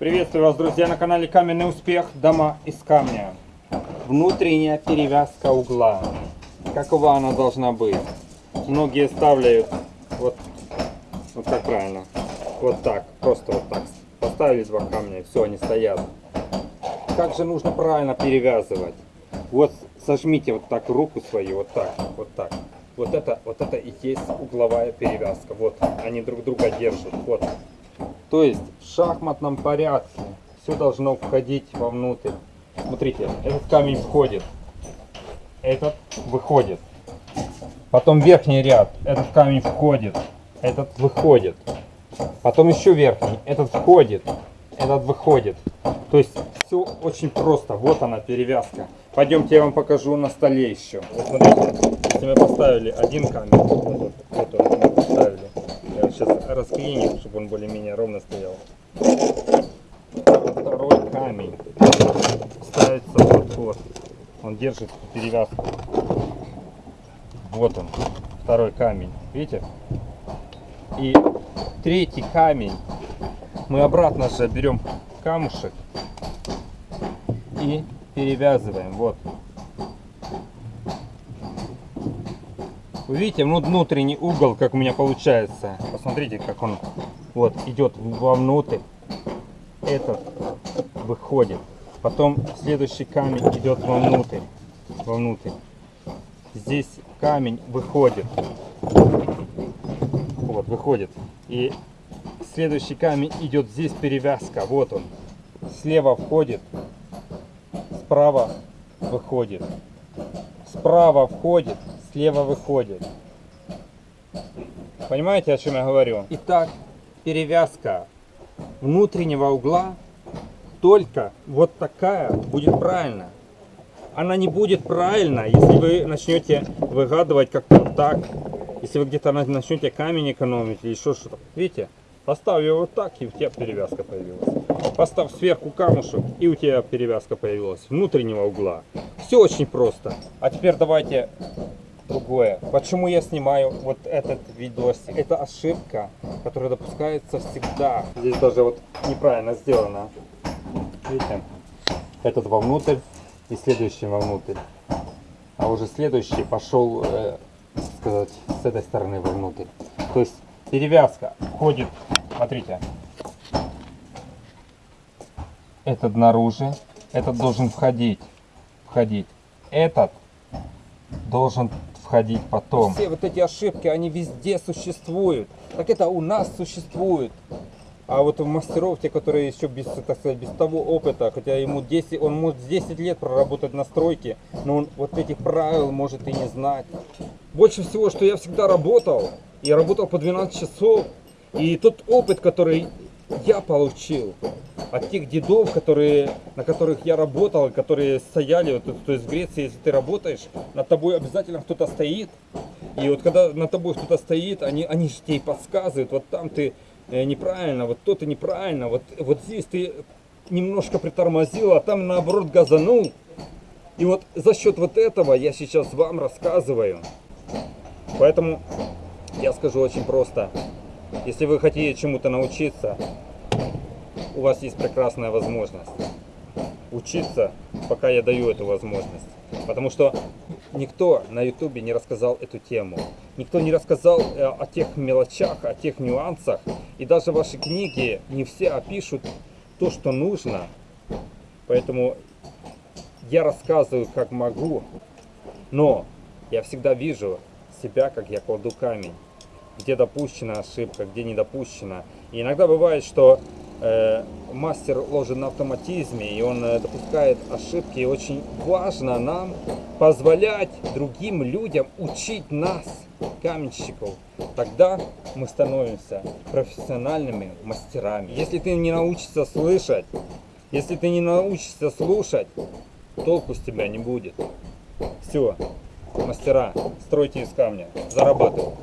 Приветствую вас, друзья, на канале Каменный Успех. Дома из камня. Внутренняя перевязка угла. Какова она должна быть? Многие ставляют вот, вот как правильно, вот так, просто вот так. Поставили два камня, и все, они стоят. Как же нужно правильно перевязывать? Вот сожмите вот так руку свою, вот так, вот так. Вот это, вот это и есть угловая перевязка. Вот, они друг друга держат. Вот. То есть в шахматном порядке все должно входить вовнутрь. Смотрите, этот камень входит, этот выходит. Потом верхний ряд, этот камень входит, этот выходит. Потом еще верхний, этот входит, этот выходит. То есть все очень просто. Вот она перевязка. Пойдемте я вам покажу на столе еще. Вот смотрите, если мы поставили один камень, вот, вот, вот он мы поставили. Я его сейчас расклиню, чтобы он более-менее ровно стоял. Второй камень ставится вот вот. Он держит перевязку. Вот он, второй камень. Видите? И третий камень мы обратно же берем камушек и перевязываем. Вот. Вы видите, ну, внутренний угол, как у меня получается. Посмотрите, как он вот идет вовнутрь. Этот выходит. Потом следующий камень идет вовнутрь. Вовнутрь. Здесь камень выходит. Вот, выходит. И следующий камень идет здесь перевязка. Вот он. Слева входит. Справа выходит. Справа входит слева выходит. Понимаете, о чем я говорю? Итак, перевязка внутреннего угла только вот такая будет правильно. Она не будет правильно, если вы начнете выгадывать как-то так. Если вы где-то начнете камень экономить или еще что-то. Видите? Поставь его вот так, и у тебя перевязка появилась. Поставь сверху камушек, и у тебя перевязка появилась. Внутреннего угла. Все очень просто. А теперь давайте другое. Почему я снимаю вот этот видосик? Это ошибка, которая допускается всегда. Здесь даже вот неправильно сделано. Видите? Этот вовнутрь и следующий вовнутрь. А уже следующий пошел, э, сказать, с этой стороны вовнутрь. То есть перевязка входит, смотрите, этот наружу, этот должен входить, входить. Этот должен входить потом. Все вот эти ошибки, они везде существуют. Так это у нас существует. А вот у мастеров, те, которые еще без, так сказать, без того опыта, хотя ему 10, он может 10 лет проработать на стройке, но он вот этих правил может и не знать. Больше всего, что я всегда работал, я работал по 12 часов, и тот опыт, который я получил, от тех дедов, которые, на которых я работал, которые стояли, вот, то есть в Греции, если ты работаешь, над тобой обязательно кто-то стоит. И вот когда над тобой кто-то стоит, они, они же тебе подсказывают, вот там ты э, неправильно, вот то ты неправильно, вот, вот здесь ты немножко притормозил, а там наоборот газанул. И вот за счет вот этого я сейчас вам рассказываю. Поэтому я скажу очень просто. Если вы хотите чему-то научиться, у вас есть прекрасная возможность учиться, пока я даю эту возможность. Потому что никто на ютубе не рассказал эту тему. Никто не рассказал э, о тех мелочах, о тех нюансах. И даже ваши книги не все опишут то, что нужно. Поэтому я рассказываю, как могу. Но я всегда вижу себя, как я кладу камень. Где допущена ошибка, где не допущена. И иногда бывает, что Э, мастер ложит на автоматизме, и он э, допускает ошибки. И очень важно нам позволять другим людям учить нас, каменщиков. Тогда мы становимся профессиональными мастерами. Если ты не научишься слышать, если ты не научишься слушать, толку с тебя не будет. Все, мастера, стройте из камня, зарабатывайте.